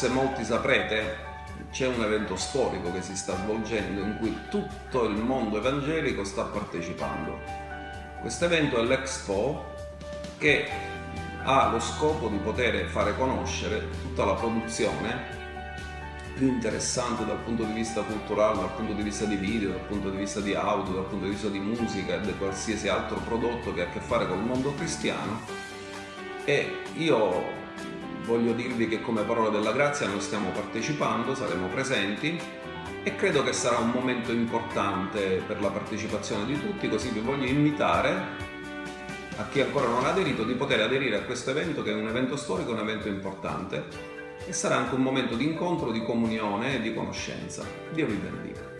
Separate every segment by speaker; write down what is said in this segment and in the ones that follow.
Speaker 1: Forse molti saprete, c'è un evento storico che si sta svolgendo in cui tutto il mondo evangelico sta partecipando. Questo evento è l'Expo che ha lo scopo di poter fare conoscere tutta la produzione più interessante dal punto di vista culturale, dal punto di vista di video, dal punto di vista di audio, dal punto di vista di musica e di qualsiasi altro prodotto che ha a che fare con il mondo cristiano e io voglio dirvi che come parola della grazia noi stiamo partecipando, saremo presenti e credo che sarà un momento importante per la partecipazione di tutti, così vi voglio invitare a chi ancora non ha aderito di poter aderire a questo evento che è un evento storico, un evento importante e sarà anche un momento di incontro, di comunione e di conoscenza. Dio vi benedica.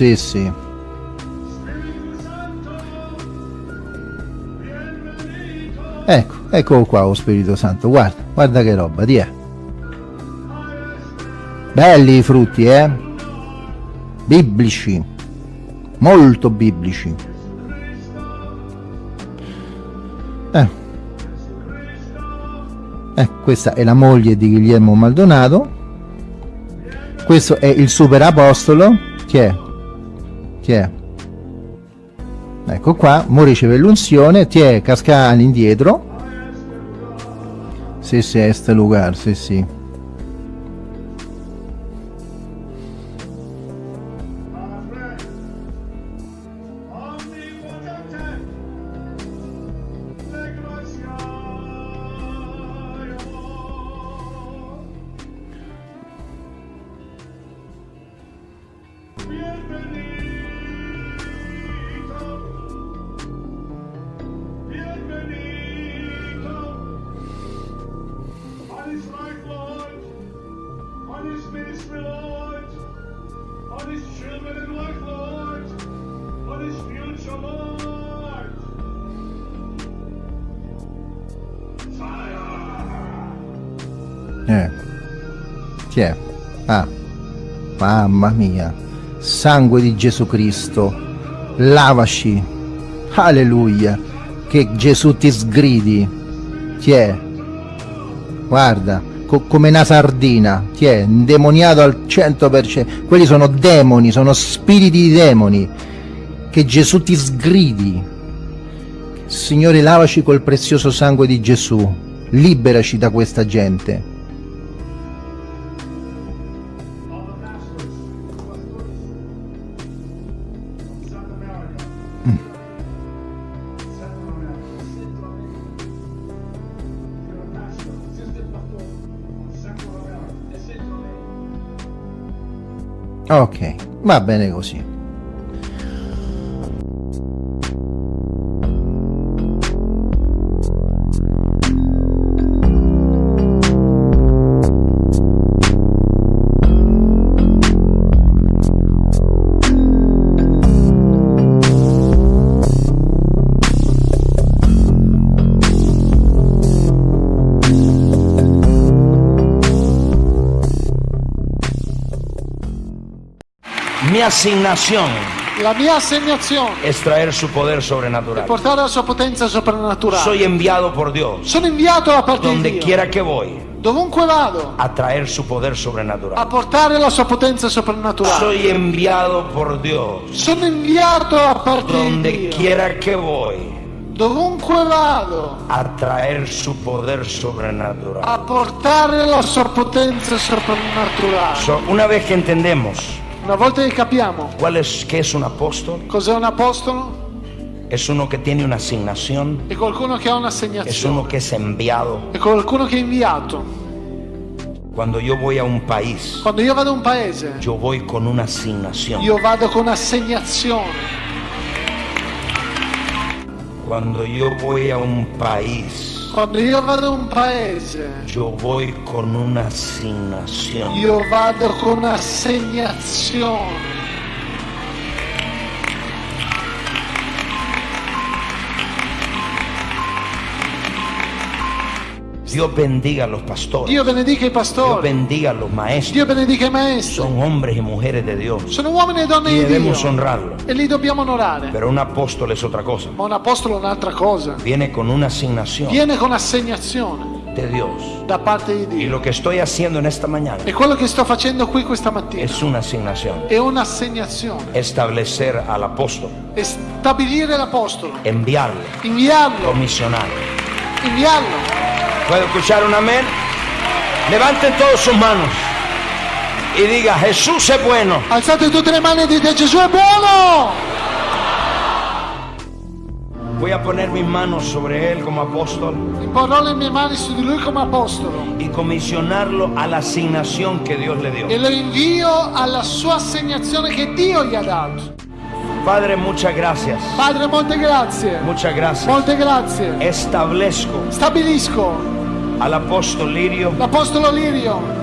Speaker 2: Sì, sì. Ecco, eccolo qua lo Spirito Santo, guarda, guarda che roba, ti è. Belli i frutti, eh? Biblici. Molto biblici. Eh. eh, questa è la moglie di Guglielmo Maldonado. Questo è il super apostolo. Chi è? Chi è? Ecco qua, mo riceve l'unzione, ti è casca all'indietro. Sì, sì, è sta lugar, sì, sì. Mamma mia, sangue di Gesù Cristo, lavaci, alleluia, che Gesù ti sgridi. Chi è? Guarda, co come una sardina. Chi è? Indemoniato al 100%. Quelli sono demoni, sono spiriti di demoni. Che Gesù ti sgridi. Signore, lavaci col prezioso sangue di Gesù. Liberaci da questa gente. Ok, va bene così.
Speaker 3: Mi asignación
Speaker 4: La mia assegnazione
Speaker 3: es traer su poder sobrenatural.
Speaker 4: portare la sua potenza soprannaturale.
Speaker 3: Soy enviado por Dios,
Speaker 4: Sono inviato da parte
Speaker 3: donde quiera que voy,
Speaker 4: Dovunque vado,
Speaker 3: a traer su poder
Speaker 4: a
Speaker 3: sobrenatural.
Speaker 4: portare la sua potenza soprannaturale.
Speaker 3: Soy enviado por Dios,
Speaker 4: Sono inviato da parte
Speaker 3: donde quiera que voy,
Speaker 4: Dovunque vado,
Speaker 3: a traer su poder sobrenatural.
Speaker 4: a portare la sua potenza soprannaturale.
Speaker 3: So, una vez que entendemos
Speaker 4: Una volta che capiamo
Speaker 3: cuál es qué es un apóstol,
Speaker 4: cos'è un apostolo,
Speaker 3: es uno que tiene una asignación,
Speaker 4: è qualcuno che ha
Speaker 3: es uno
Speaker 4: un'assegnazione,
Speaker 3: que es enviado.
Speaker 4: è qualcuno che è inviato.
Speaker 3: Cuando yo voy a un país,
Speaker 4: Quando io vado a un paese,
Speaker 3: yo voy con una asignación.
Speaker 4: io vado con assegnazione.
Speaker 3: Cuando yo voy a un país,
Speaker 4: Quando io vado a un paese,
Speaker 3: yo voy con una asignación.
Speaker 4: io vado con assegnazione.
Speaker 3: Dios bendiga a los pastores.
Speaker 4: Dio benedica i
Speaker 3: Dios
Speaker 4: pastori.
Speaker 3: bendiga a los maestros.
Speaker 4: Dio benedica i maestri.
Speaker 3: Son hombres y mujeres de Dios.
Speaker 4: Sono uomini e donne
Speaker 3: Y
Speaker 4: di
Speaker 3: debemos
Speaker 4: Dio.
Speaker 3: honrarlo.
Speaker 4: E li dobbiamo onorare.
Speaker 3: Pero un apóstol es otra cosa.
Speaker 4: Ma un apostolo è un'altra cosa.
Speaker 3: Viene con una asignación
Speaker 4: Viene con assegnazione
Speaker 3: de Dios.
Speaker 4: da parte di
Speaker 3: Y
Speaker 4: Dio.
Speaker 3: lo que estoy haciendo en esta mañana
Speaker 4: E quello che sto facendo qui questa mattina
Speaker 3: es una asignación.
Speaker 4: è un'assegnazione.
Speaker 3: Establecer al apóstol,
Speaker 4: È stabilire l'apostolo.
Speaker 3: enviarlo,
Speaker 4: Inviarlo.
Speaker 3: comisionarlo.
Speaker 4: Inviarlo.
Speaker 3: ¿Puedo escuchar un amén? Levanten todos sus manos y diga, Jesús es bueno.
Speaker 4: Alzate tutte le mani e dite Gesù è buono.
Speaker 3: Voy a poner mis manos sobre él como apóstol
Speaker 4: le mani su di lui come apostolo.
Speaker 3: y comisionarlo a la asignación que Dios le dio.
Speaker 4: E lo invio alla sua assegnazione che Dio gli ha dato.
Speaker 3: Padre, muchas gracias.
Speaker 4: Padre, molte grazie.
Speaker 3: Muchas gracias.
Speaker 4: Molte grazie.
Speaker 3: Establezco
Speaker 4: Stabilisco
Speaker 3: al apóstol Lirio
Speaker 4: l'apostolo Lirio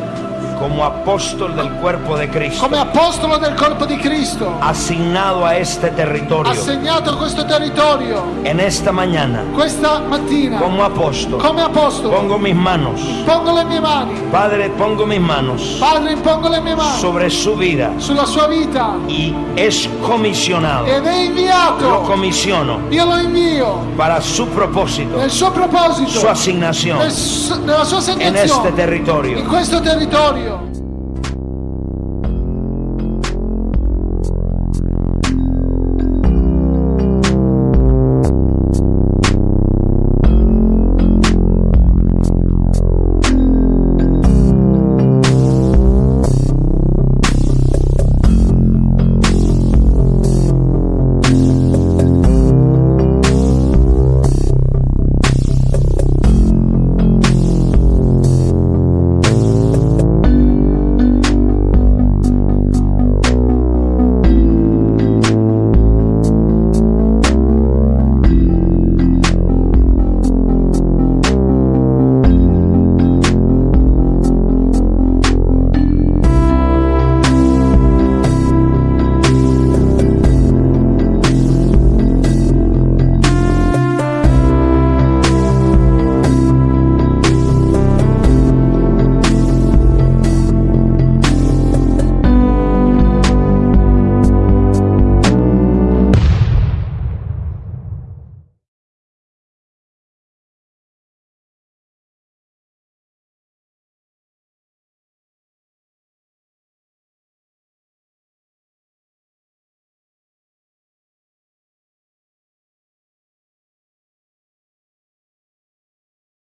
Speaker 3: como apóstol del cuerpo de Cristo,
Speaker 4: come apostolo del corpo di Cristo.
Speaker 3: asignado a este territorio
Speaker 4: Assegnato a questo territorio
Speaker 3: en esta mañana
Speaker 4: questa mattina
Speaker 3: como apóstol.
Speaker 4: come apostolo.
Speaker 3: Pongo mis manos,
Speaker 4: Pongo le mie mani.
Speaker 3: Padre, pongo mis manos
Speaker 4: Padre, impongo le mie mani
Speaker 3: sobre su vida
Speaker 4: sulla sua vita
Speaker 3: y es comisionado.
Speaker 4: ed è
Speaker 3: Lo
Speaker 4: inviato.
Speaker 3: comisiono
Speaker 4: Io lo invio
Speaker 3: para su propósito,
Speaker 4: nel suo proposito,
Speaker 3: su asignación
Speaker 4: nel su- nella sua
Speaker 3: en este
Speaker 4: assegnazione,
Speaker 3: territorio.
Speaker 4: in questo territorio.